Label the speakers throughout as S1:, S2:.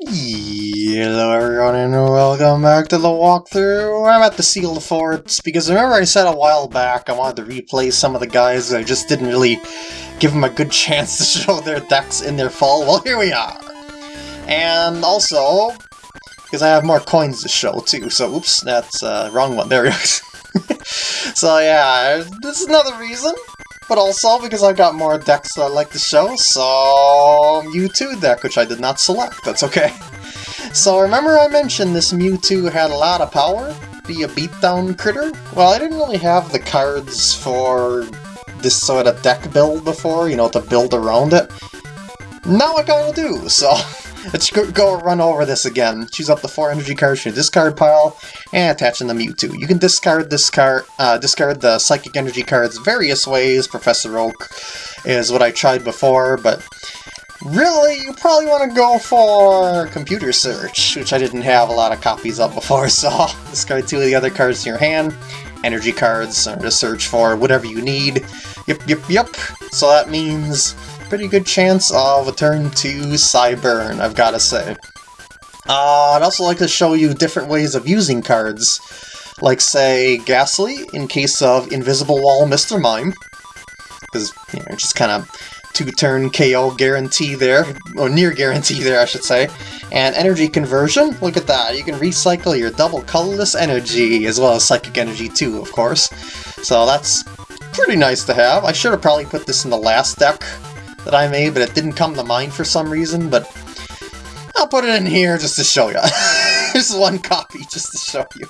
S1: Hello everyone and welcome back to the walkthrough. I'm at the Sealed Forts because remember I said a while back I wanted to replay some of the guys I just didn't really give them a good chance to show their decks in their fall. Well here we are. And also, because I have more coins to show too, so oops, that's uh, wrong one, there it is. so yeah, this is another reason but also because I've got more decks that I like to show, so Mewtwo deck, which I did not select, that's okay. So remember I mentioned this Mewtwo had a lot of power? Be a beatdown critter? Well, I didn't really have the cards for this sort of deck build before, you know, to build around it. Now I kinda do, so Let's go, run over this again. Choose up the four energy cards from your discard pile and attach them to Mewtwo. You can discard this card, uh, discard the psychic energy cards various ways. Professor Oak is what I tried before, but really, you probably want to go for Computer Search, which I didn't have a lot of copies of before, so discard two of the other cards in your hand. Energy cards, or to search for whatever you need. Yep, yep, yep. So that means pretty good chance of a turn to Psyburn, I've gotta say. Uh, I'd also like to show you different ways of using cards, like say Gastly in case of Invisible Wall Mr. Mime, because you know, just kind of two-turn KO guarantee there, or near guarantee there I should say, and Energy Conversion, look at that, you can recycle your double colorless energy, as well as Psychic Energy too, of course, so that's pretty nice to have. I should have probably put this in the last deck, that I made, but it didn't come to mind for some reason, but I'll put it in here just to show you. Here's one copy just to show you.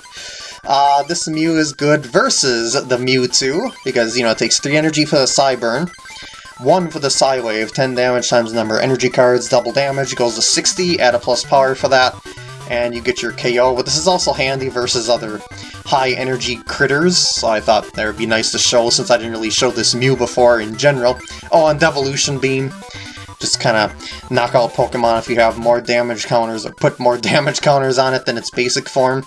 S1: Uh, this Mew is good versus the Mewtwo, because, you know, it takes 3 energy for the Psyburn, 1 for the Psywave, 10 damage times number energy cards, double damage, goes to 60, add a plus power for that, and you get your KO. But this is also handy versus other high energy critters, so I thought that would be nice to show since I didn't really show this Mew before in general. Oh, and Devolution Beam. Just kind of knock out Pokemon if you have more damage counters or put more damage counters on it than its basic form.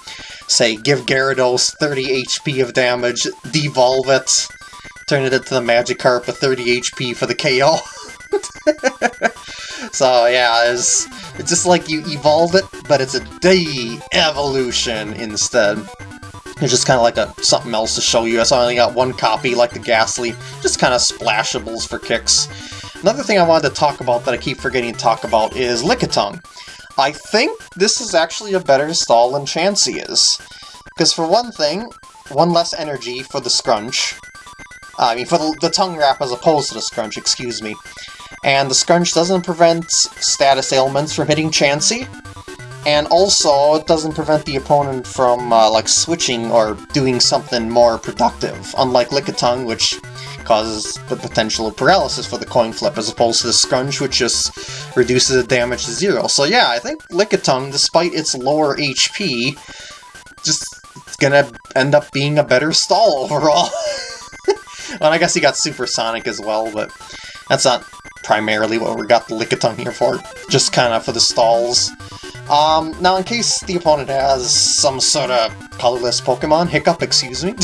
S1: Say, give Gyarados 30 HP of damage, devolve it, turn it into the Magikarp with 30 HP for the KO. so yeah, it's, it's just like you evolve it, but it's a de-evolution instead. It's just kind of like a something else to show you. I only got one copy, like the Gastly, just kind of splashables for kicks. Another thing I wanted to talk about that I keep forgetting to talk about is Lickitung. I think this is actually a better stall than Chansey is. Because for one thing, one less energy for the Scrunch. I mean, for the, the Tongue Wrap as opposed to the Scrunch, excuse me. And the Scrunch doesn't prevent status ailments from hitting Chansey, and also, it doesn't prevent the opponent from, uh, like, switching or doing something more productive, unlike Lickitung, which causes the potential of paralysis for the coin flip, as opposed to the Scrunch, which just reduces the damage to zero. So yeah, I think Lickitung, despite its lower HP, just gonna end up being a better stall overall. well, I guess he got Supersonic as well, but that's not primarily what we got the Lickitung here for, just kind of for the stalls. Um, now in case the opponent has some sort of colorless Pokemon, Hiccup, excuse me,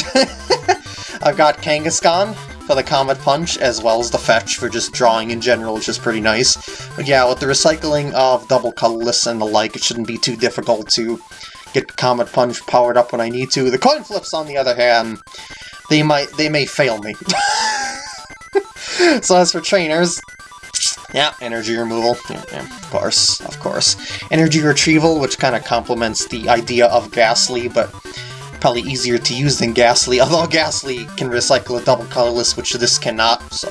S1: I've got Kangaskhan for the Comet Punch, as well as the Fetch for just drawing in general, which is pretty nice. But yeah, with the recycling of double colorless and the like, it shouldn't be too difficult to get Comet Punch powered up when I need to. The coin flips, on the other hand, they might they may fail me. so as for trainers, yeah, energy removal. Yeah, yeah, of course, of course. Energy retrieval, which kind of complements the idea of Gastly, but probably easier to use than Gastly, although Gastly can recycle a double colorless, which this cannot, so...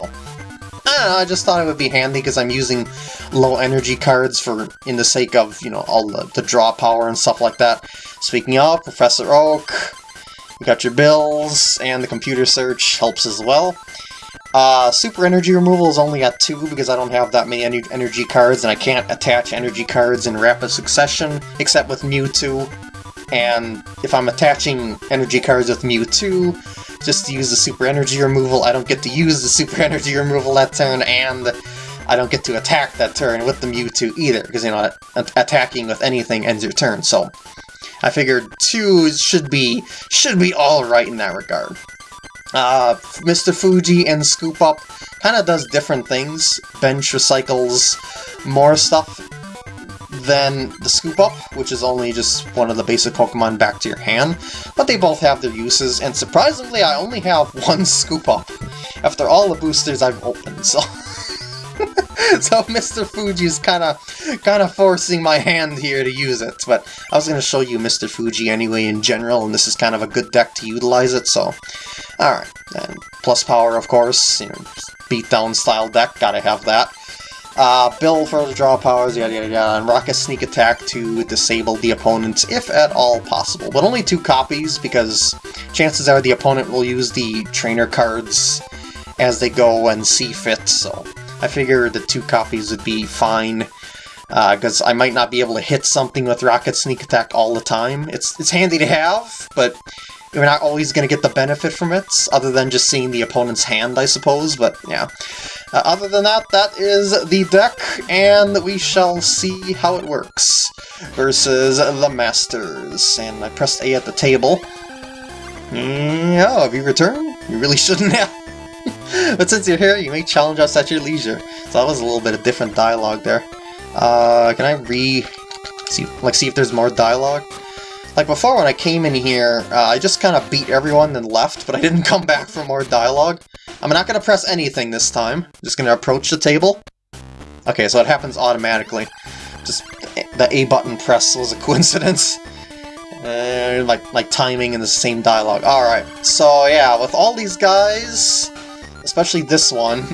S1: I don't know, I just thought it would be handy because I'm using low energy cards for in the sake of, you know, all the, the draw power and stuff like that. Speaking of, Professor Oak, you got your bills, and the computer search helps as well. Uh, super energy removal is only at 2 because I don't have that many energy cards and I can't attach energy cards in rapid succession except with Mewtwo. And if I'm attaching energy cards with Mewtwo, just to use the super energy removal, I don't get to use the super energy removal that turn and I don't get to attack that turn with the Mewtwo either because, you know, attacking with anything ends your turn, so... I figured 2 should be, should be alright in that regard. Uh, Mr. Fuji and Scoop Up kind of does different things. Bench recycles more stuff than the Scoop Up, which is only just one of the basic Pokemon back to your hand, but they both have their uses, and surprisingly I only have one Scoop Up after all the boosters I've opened, so... so Mr. Fuji's kind of kind of forcing my hand here to use it, but I was going to show you Mr. Fuji anyway in general, and this is kind of a good deck to utilize it, so... Alright, and plus power, of course, you know, beatdown style deck, gotta have that. Uh, Bill for the draw powers, yada yada yada, and Rocket Sneak Attack to disable the opponent if at all possible. But only two copies, because chances are the opponent will use the trainer cards as they go and see fit, so I figure the two copies would be fine. Because uh, I might not be able to hit something with Rocket Sneak Attack all the time. It's, it's handy to have, but you're not always going to get the benefit from it, other than just seeing the opponent's hand, I suppose, but yeah. Uh, other than that, that is the deck, and we shall see how it works versus the Masters. And I pressed A at the table. Mm, oh, have you returned? You really shouldn't have. but since you're here, you may challenge us at your leisure. So that was a little bit of different dialogue there. Uh, can I re... See, like, see if there's more dialogue? Like before when I came in here, uh, I just kind of beat everyone and left, but I didn't come back for more dialogue. I'm not going to press anything this time. I'm just going to approach the table. Okay, so it happens automatically. Just the A button press was a coincidence. Uh, like, like timing and the same dialogue. Alright, so yeah, with all these guys, especially this one,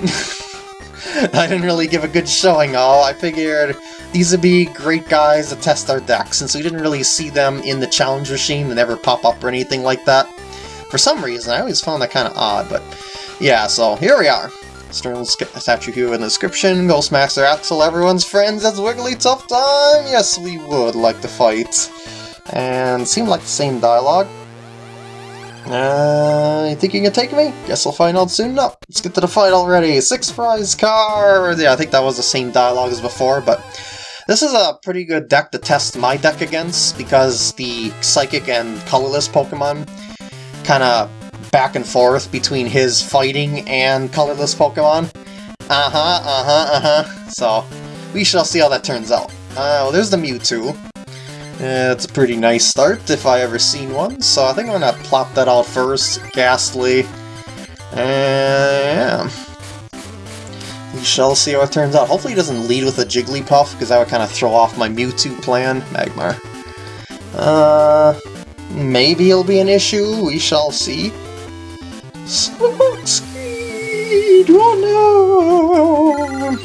S1: I didn't really give a good showing all. I figured these would be great guys to test our decks, since we didn't really see them in the challenge machine, they never pop up or anything like that. For some reason, I always found that kind of odd, but yeah, so here we are. Stern statue here in the description, Ghostmaster Axel, everyone's friends, that's Wigglytuff time! Yes, we would like to fight. And seemed like the same dialogue. Uh, you think you can take me? Guess we'll find out soon enough. Let's get to the fight already. Six prize card! Yeah, I think that was the same dialogue as before, but this is a pretty good deck to test my deck against, because the Psychic and Colorless Pokemon kind of back and forth between his fighting and Colorless Pokemon. Uh-huh, uh-huh, uh-huh. So, we shall see how that turns out. Uh, well, there's the Mewtwo. It's a pretty nice start, if I ever seen one, so I think I'm gonna plop that out first. Gastly. And yeah. We shall see how it turns out. Hopefully he doesn't lead with a Jigglypuff, because that would kind of throw off my Mewtwo plan. Magmar. Uh, maybe it'll be an issue, we shall see. Smoke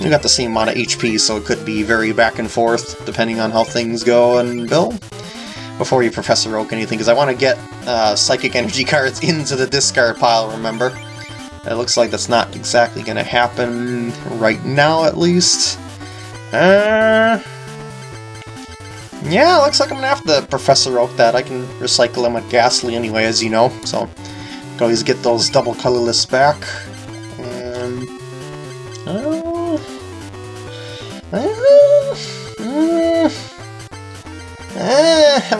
S1: We got the same amount of HP, so it could be very back and forth, depending on how things go and Bill. Before you Professor Oak anything, because I want to get uh, Psychic Energy cards into the discard pile, remember? It looks like that's not exactly going to happen right now, at least. Uh, yeah, looks like I'm to have to Professor Oak that. I can recycle them with Gastly anyway, as you know, so can always get those double colorless back. I'm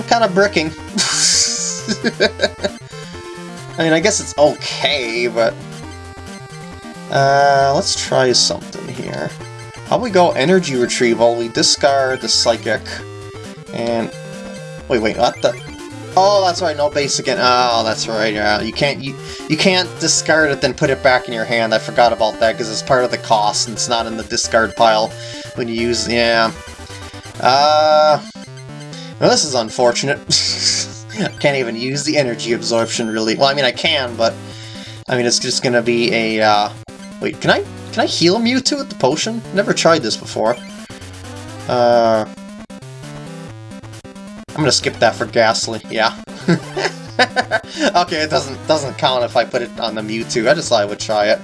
S1: kind of bricking. I mean, I guess it's okay, but uh, let's try something here. How about we go energy retrieval? We discard the psychic, and wait, wait, what the? Oh, that's right, no base again. Oh, that's right. Yeah, you can't you you can't discard it then put it back in your hand. I forgot about that because it's part of the cost and it's not in the discard pile when you use. Yeah. Uh. Well, this is unfortunate. I can't even use the energy absorption really. Well, I mean I can, but I mean it's just gonna be a uh, Wait, can I can I heal Mewtwo with the potion? Never tried this before. Uh, I'm gonna skip that for Gastly. Yeah. okay, it doesn't doesn't count if I put it on the Mewtwo. I just thought I would try it.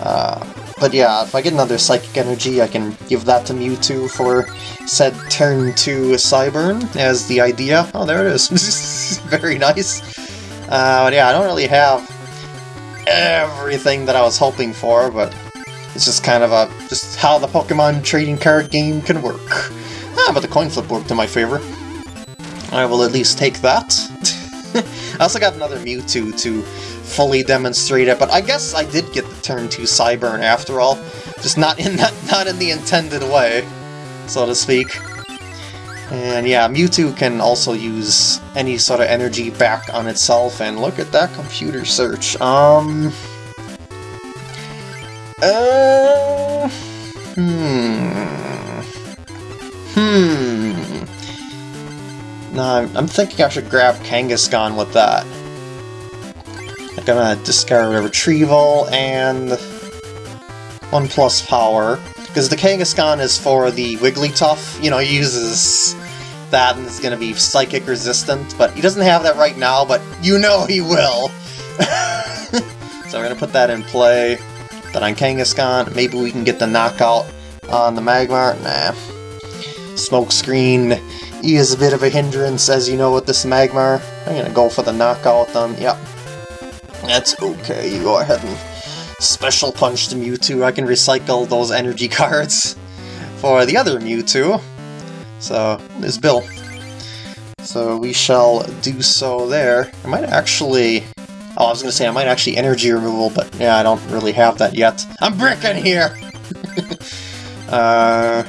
S1: Uh, but yeah, if I get another Psychic Energy, I can give that to Mewtwo for said turn to Psyburn as the idea. Oh, there it is. Very nice. Uh, but yeah, I don't really have everything that I was hoping for, but it's just kind of a just how the Pokemon trading card game can work. Ah, but the coin flip worked in my favor. I will at least take that. I also got another Mewtwo to fully demonstrate it, but I guess I did get the turn 2 Psyburn after all. Just not in that not in the intended way, so to speak. And yeah, Mewtwo can also use any sort of energy back on itself, and look at that computer search. Um... Uh... Hmm... Hmm... No, I'm, I'm thinking I should grab Kangaskhan with that. Gonna discard a Retrieval and... 1 plus power. Because the Kangaskhan is for the Wigglytuff, you know, he uses that and is to be psychic resistant, but he doesn't have that right now, but you know he will! so we're to put that in play. Then on Kangaskhan, maybe we can get the knockout on the Magmar. Nah. Smokescreen he is a bit of a hindrance, as you know, with this Magmar. I'm to go for the knockout then. Yep. That's okay. You go ahead and special punch the Mewtwo. I can recycle those energy cards for the other Mewtwo. So, there's Bill. So we shall do so there. I might actually... Oh, I was going to say I might actually energy removal, but yeah, I don't really have that yet. I'm bricking here! uh...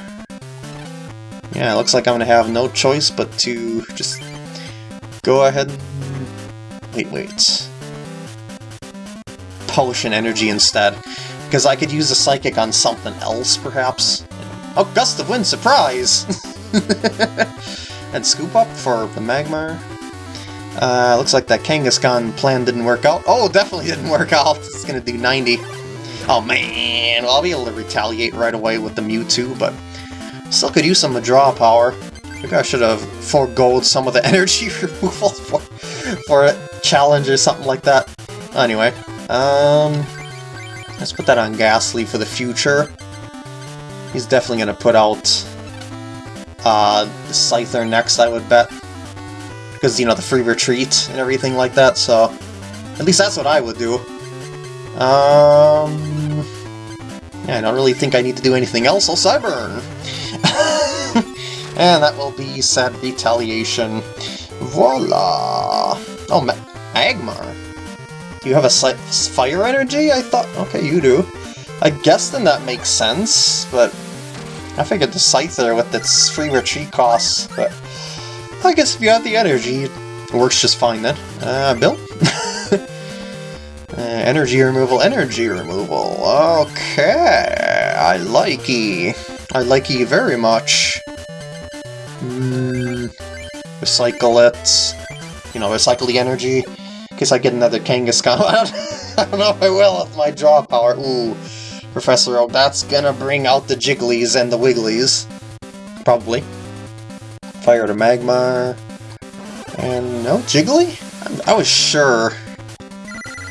S1: Yeah, it looks like I'm going to have no choice but to just go ahead and... Wait, wait. Potion energy instead. Because I could use a Psychic on something else, perhaps. Oh, Gust of Wind, surprise! and Scoop Up for the Magmar. Uh, looks like that Kangaskhan plan didn't work out. Oh, definitely didn't work out. It's gonna do 90. Oh man, well, I'll be able to retaliate right away with the Mewtwo, but still could use some draw power. Maybe I should have foregoed some of the energy removal for, for a challenge or something like that. Anyway, um, let's put that on Gastly for the future. He's definitely going to put out uh, the Scyther next, I would bet. Because, you know, the free retreat and everything like that, so... At least that's what I would do. Um... Yeah, I don't really think I need to do anything else, I'll Psyburn! and that will be Sad Retaliation. Voila! Oh, Ma Magmar. Do you have a fire energy? I thought... Okay, you do. I guess then that makes sense, but I figured the Scyther with its free retreat costs, but I guess if you have the energy, it works just fine then. Uh, Bill? uh, energy removal, energy removal. Okay, I like ye. I like ye very much. Mm, recycle it. You know, recycle the energy. Case I get another Kangaskhan. I don't know if I will with my draw power. Ooh. Professor Oak, that's gonna bring out the Jigglies and the Wigglies. Probably. Fire to Magmar. And no Jiggly? I, I was sure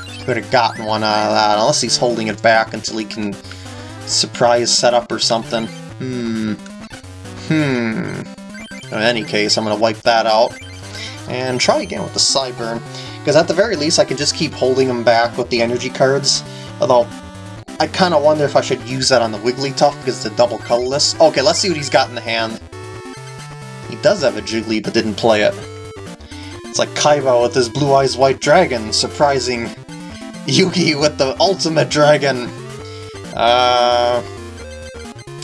S1: he would have gotten one out of that, unless he's holding it back until he can surprise setup or something. Hmm. Hmm. In any case, I'm to wipe that out. And try again with the Psyburn. Because at the very least, I can just keep holding them back with the energy cards. Although, I kind of wonder if I should use that on the Wigglytuff because it's a double colorless. Okay, let's see what he's got in the hand. He does have a Jiggly, but didn't play it. It's like Kaiba with his Blue Eyes White Dragon, surprising Yugi with the Ultimate Dragon. Uh,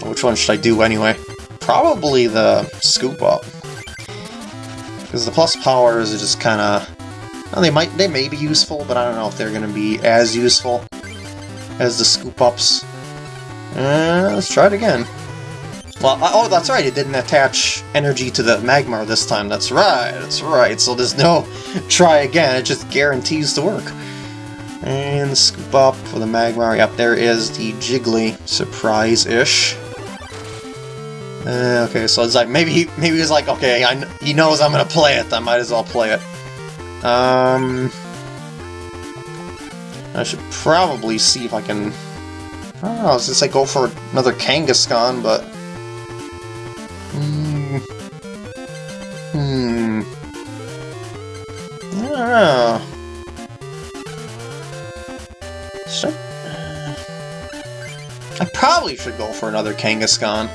S1: which one should I do anyway? Probably the Scoop Up. Because the plus powers are just kind of... Well, they might, they may be useful, but I don't know if they're going to be as useful as the scoop-ups. Uh, let's try it again. Well, oh, that's right, it didn't attach energy to the Magmar this time. That's right, that's right. So there's no try again, it just guarantees to work. And scoop up for the Magmar. Yep, there is the Jiggly surprise-ish. Uh, okay, so it's like, maybe he, maybe he's like, okay, I, he knows I'm gonna play it, I might as well play it. Um... I should probably see if I can... I don't know, I gonna say go for another Kangaskhan, but... Hmm... Hmm... I don't know... I... I probably should go for another Kangaskhan.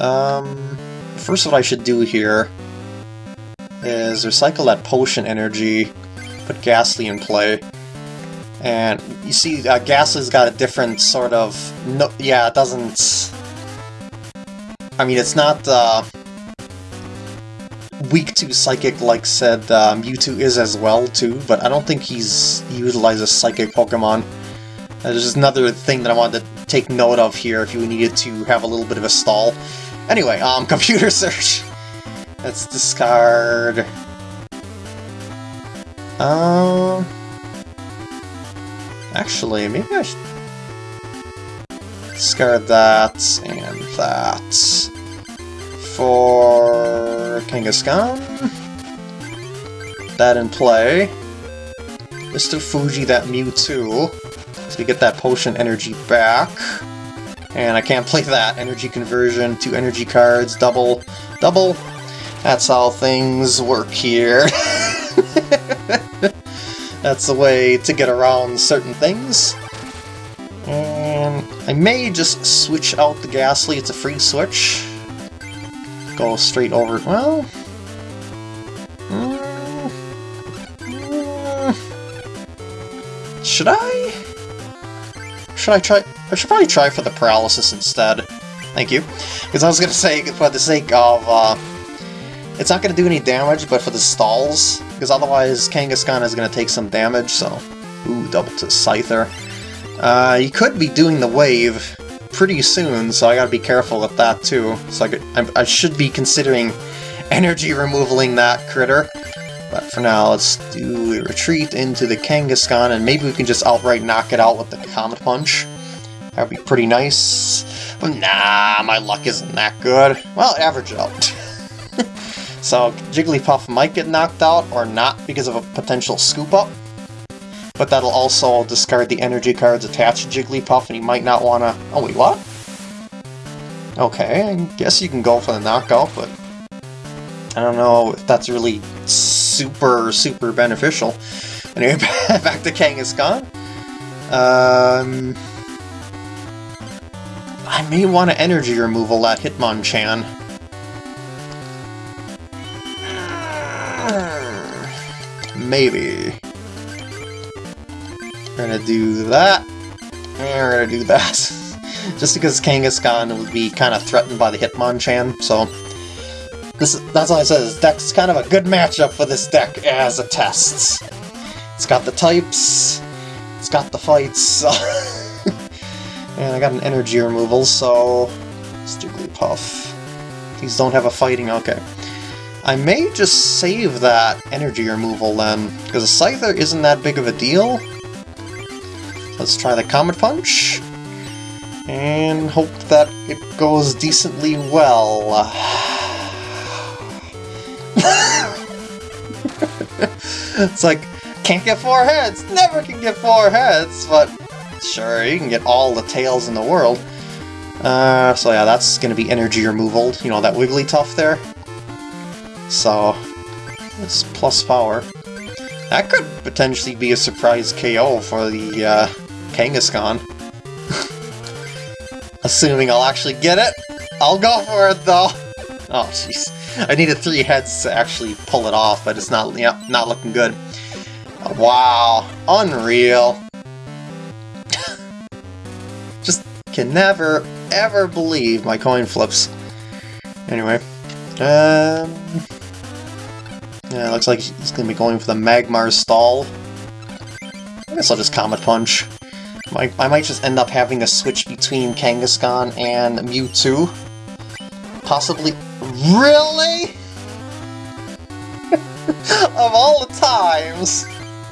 S1: Um... First what I should do here is recycle that potion energy put Gastly in play. And you see, uh, Gastly's got a different sort of... No, yeah, it doesn't... I mean, it's not uh, weak to Psychic like said uh, Mewtwo is as well, too, but I don't think he's utilizes Psychic Pokemon. Uh, there's another thing that I wanted to take note of here if you needed to have a little bit of a stall. Anyway, um, computer search. Let's discard... Um... Actually, maybe I should discard that and that for Kangaskhan. That in play. Mr. Fuji, that Mewtwo. So we get that potion energy back. And I can't play that. Energy conversion, two energy cards, double, double. That's how things work here. That's the way to get around certain things. And I may just switch out the Gastly, it's a free switch. Go straight over, well... Mm, mm, should I? Should I try? I should probably try for the paralysis instead. Thank you. Because I was going to say, for the sake of... Uh, it's not going to do any damage, but for the stalls, because otherwise Kangaskhan is going to take some damage, so... Ooh, double to Scyther. Uh, you could be doing the wave pretty soon, so I gotta be careful with that too. So I, could, I, I should be considering energy removaling that critter. But for now, let's do a retreat into the Kangaskhan, and maybe we can just outright knock it out with the Comet Punch. That would be pretty nice. But nah, my luck isn't that good. Well, average out. so Jigglypuff might get knocked out, or not because of a potential scoop up but that'll also discard the energy cards attached to Jigglypuff, and he might not want to... Oh, wait, what? Okay, I guess you can go for the knockout, but I don't know if that's really super, super beneficial. Anyway, back to Kangaskhan. Um, I may want to energy removal that Hitmonchan. Maybe. We're gonna do that. And we're gonna do that. Just because Kangaskhan would be kind of threatened by the Hitmonchan, so... This, that's why I said this deck's kind of a good matchup for this deck as a test. It's got the types, it's got the fights, and I got an energy removal, so... Jigglypuff. These don't have a fighting, okay. I may just save that energy removal then, because a Scyther isn't that big of a deal. Let's try the Comet Punch, and hope that it goes decently well. it's like, can't get four heads, never can get four heads, but sure, you can get all the tails in the world. Uh, so yeah, that's going to be energy removal, you know, that Wigglytuff there. So, it's plus power. That could potentially be a surprise KO for the uh, Kangaskhan. Assuming I'll actually get it. I'll go for it, though. Oh, jeez. I needed three heads to actually pull it off, but it's not, yeah, not looking good. Wow. Unreal. Just can never, ever believe my coin flips. Anyway. Um... Yeah, looks like he's to be going for the Magmar stall. I guess I'll just Comet Punch. I, I might just end up having to switch between Kangaskhan and Mewtwo. Possibly... Really? of all the times!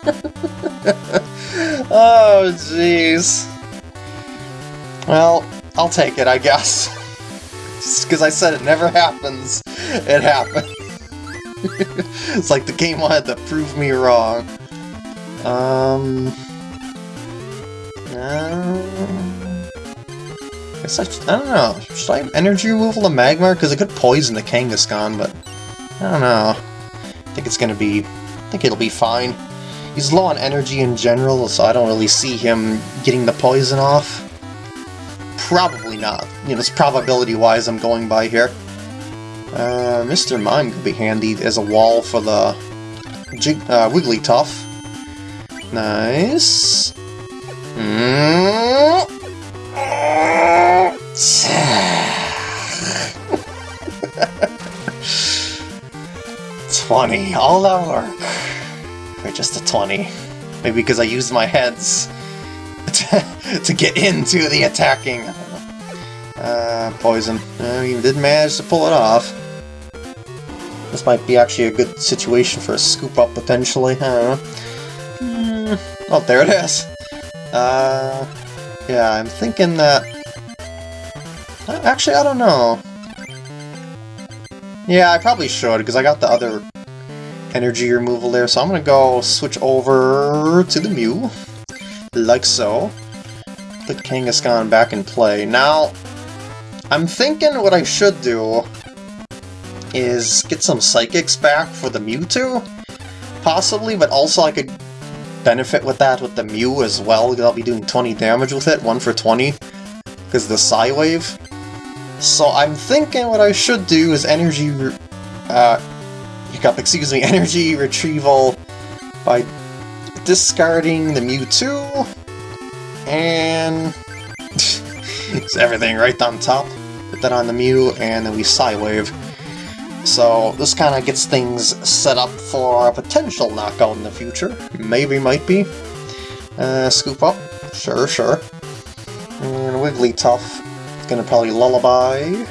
S1: oh, jeez. Well, I'll take it, I guess. Just because I said it never happens, it happened. it's like the game wanted to prove me wrong. Um... Uh, I guess I, I don't know. Should I energy removal the Magmar? Because it could poison the Kangaskhan, but I don't know. I think it's gonna be. I think it'll be fine. He's low on energy in general, so I don't really see him getting the poison off. Probably not. You know, it's probability-wise I'm going by here. Uh, Mr. Mime could be handy as a wall for the Jig uh, Wigglytuff. Nice. Mm. Twenty, all that work for just a twenty. Maybe because I used my heads to, to get into the attacking. Uh, poison. I even did manage to pull it off. This might be actually a good situation for a scoop up potentially. I don't know. Mm. Oh, there it is. Uh, yeah, I'm thinking that... Uh, actually, I don't know. Yeah, I probably should, because I got the other energy removal there, so I'm gonna go switch over to the Mew, like so. Put Kangaskhan back in play. Now, I'm thinking what I should do is get some Psychics back for the Mewtwo, possibly, but also I could benefit with that with the Mew as well, because I'll be doing 20 damage with it, 1 for 20, because the Psy-Wave. So I'm thinking what I should do is energy... Uh, hiccup, excuse me, energy retrieval by discarding the Mewtwo, and... it's everything right on top. Put that on the Mew, and then we Psy-Wave. So this kind of gets things set up for a potential knockout in the future. Maybe, might be. Uh, scoop up. Sure, sure. And Wigglytuff gonna probably Lullaby.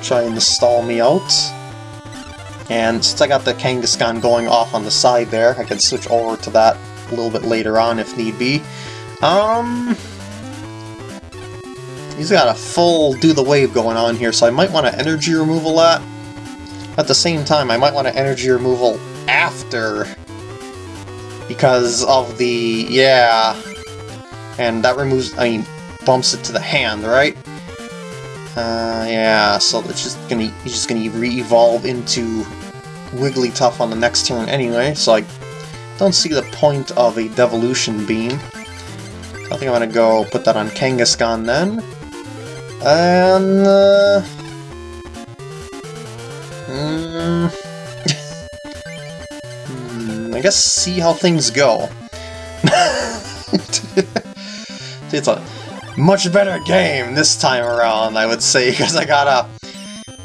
S1: Try and stall me out. And since I got the Kangaskhan going off on the side there, I can switch over to that a little bit later on if need be. Um... He's got a full do the wave going on here, so I might want to energy removal that. At the same time, I might want to energy removal after because of the... yeah... And that removes, I mean, bumps it to the hand, right? Uh, yeah, so it's just gonna, he's just gonna re-evolve into Wigglytuff on the next turn anyway, so I don't see the point of a Devolution Beam. I think I'm gonna go put that on Kangaskhan then. And... Uh, I guess see how things go. it's a much better game this time around, I would say, because I got a,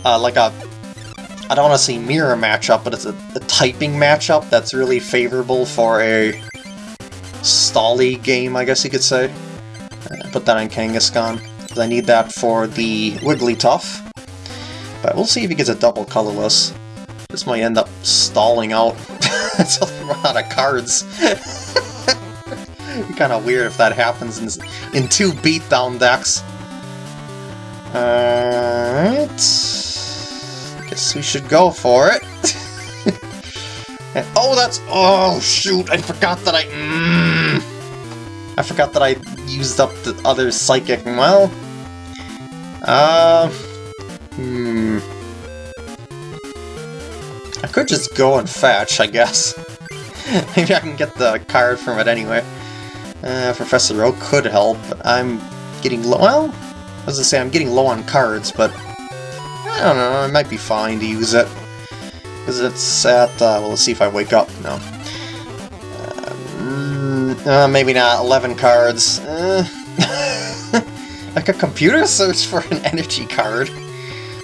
S1: uh, like a, I don't want to say mirror matchup, but it's a, a, typing matchup that's really favorable for a stally game, I guess you could say. Uh, put that on Kangaskhan, because I need that for the Wigglytuff. But we'll see if he gets a double colorless. This might end up stalling out until they run out of cards. kind of weird if that happens in, in two beatdown decks. Alright. Guess we should go for it. and, oh, that's... Oh, shoot! I forgot that I... Mm, I forgot that I used up the other Psychic. Well... Uh... Hmm... I could just go and fetch, I guess. Maybe I can get the card from it anyway. Uh, Professor Oak could help, but I'm getting low. Well, I was gonna say I'm getting low on cards, but I don't know. It might be fine to use it because it's at. Uh, well, let's see if I wake up. No. Uh, uh, maybe not. Eleven cards. Uh, like a computer search for an energy card,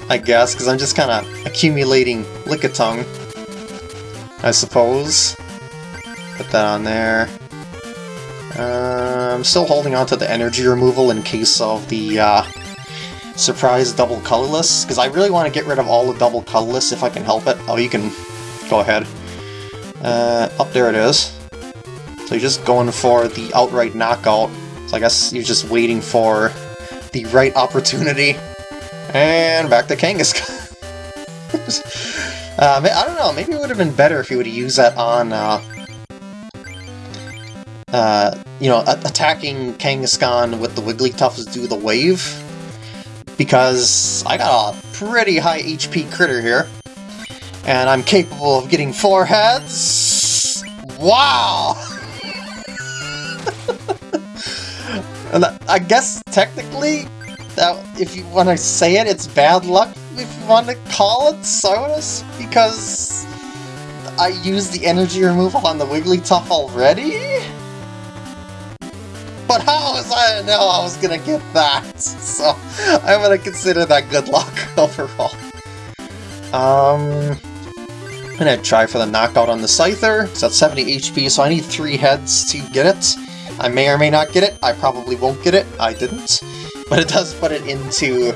S1: I guess, because I'm just kind of accumulating Lickitung, I suppose. Put that on there. Uh, I'm still holding on to the energy removal in case of the uh, surprise double colorless, because I really want to get rid of all the double colorless if I can help it. Oh, you can go ahead. Uh, up there it is. So you're just going for the outright knockout. So I guess you're just waiting for the right opportunity. And back to Kangaskhan. uh, I don't know, maybe it would have been better if you would have used that on uh, uh, you know, attacking Kangaskhan with the Wigglytuff do the wave, because I got a pretty high HP critter here, and I'm capable of getting four heads. Wow! and I guess technically, that if you want to say it, it's bad luck if you want to call it Sonus, because I used the energy removal on the Wigglytuff already? But how was I to know I was gonna get that? So I'm gonna consider that good luck overall. Um, I'm gonna try for the knockout on the Scyther. It's at 70 HP, so I need three heads to get it. I may or may not get it. I probably won't get it. I didn't. But it does put it into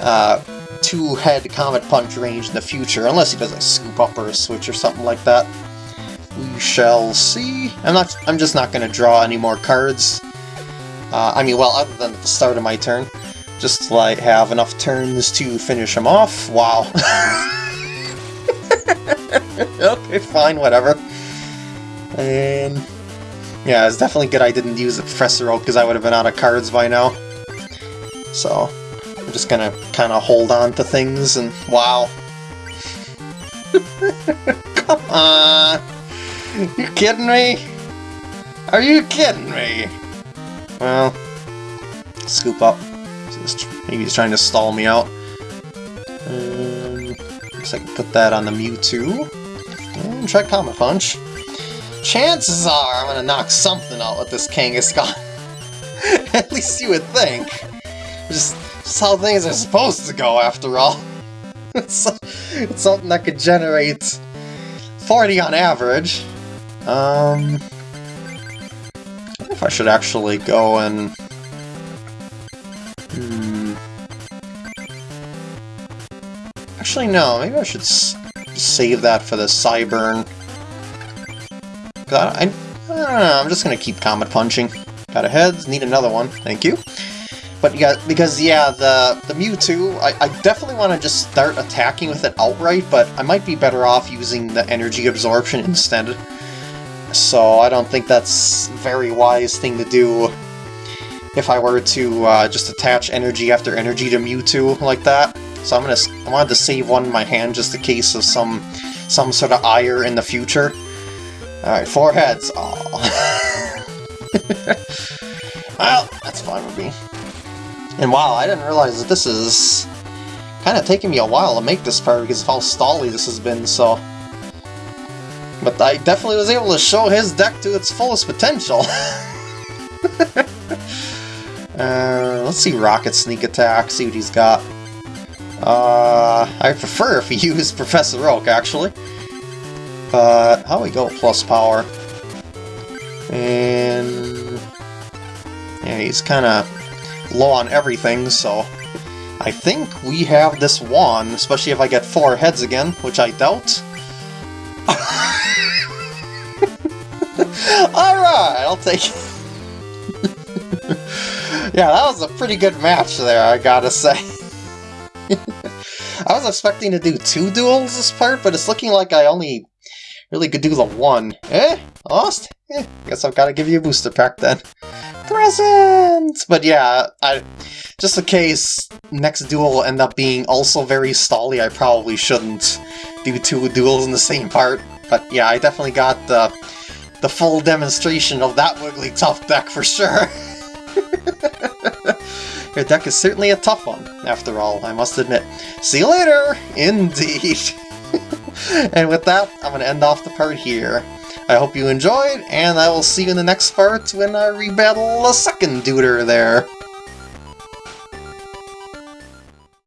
S1: uh, two-head Comet Punch range in the future, unless he does a scoop up or a switch or something like that. We shall see. I'm not. I'm just not going to draw any more cards. Uh, I mean, well, other than at the start of my turn, just to like have enough turns to finish him off. Wow. okay, fine, whatever. And yeah, it's definitely good I didn't use the Professor Oak because I would have been out of cards by now. So I'm just gonna kind of hold on to things and wow. Come on! You kidding me? Are you kidding me? Well, scoop up. Maybe he's trying to stall me out. Um, like I can put that on the Mewtwo. And try Comet Punch. Chances are I'm gonna knock something out with this Kangaskhan. At least you would think. Just, just how things are supposed to go, after all. it's, it's something that could generate 40 on average. Um, if I should actually go and... Hmm... Actually, no, maybe I should save that for the Psyburn. I, I, I don't know, I'm just gonna keep Comet Punching. Got a heads. need another one, thank you. But yeah, because yeah, the the Mewtwo, I, I definitely want to just start attacking with it outright, but I might be better off using the energy absorption instead. So I don't think that's very wise thing to do if I were to uh, just attach energy after energy to Mewtwo like that. So I'm gonna I wanted to save one in my hand just in case of some some sort of ire in the future. Alright, four heads. well, that's fine with me. And wow, I didn't realize that this is kind of taking me a while to make this part because of how stally this has been, so... But I definitely was able to show his deck to its fullest potential. uh, let's see Rocket Sneak Attack, see what he's got. Uh, I prefer if he used Professor Oak, actually. But, how we go plus power? And... Yeah, he's kind of low on everything, so I think we have this one, especially if I get four heads again, which I doubt. Alright, I'll take it. yeah, that was a pretty good match there, I gotta say. I was expecting to do two duels this part, but it's looking like I only really could do the one. Eh? Lost? Eh, guess I've gotta give you a booster pack then presents! But yeah, I just in case next duel will end up being also very stally, I probably shouldn't do two duels in the same part. But yeah, I definitely got the, the full demonstration of that Wigglytuff deck for sure. Your deck is certainly a tough one, after all, I must admit. See you later! Indeed! and with that, I'm going to end off the part here. I hope you enjoyed, and I will see you in the next part when I rebattle a second duder there.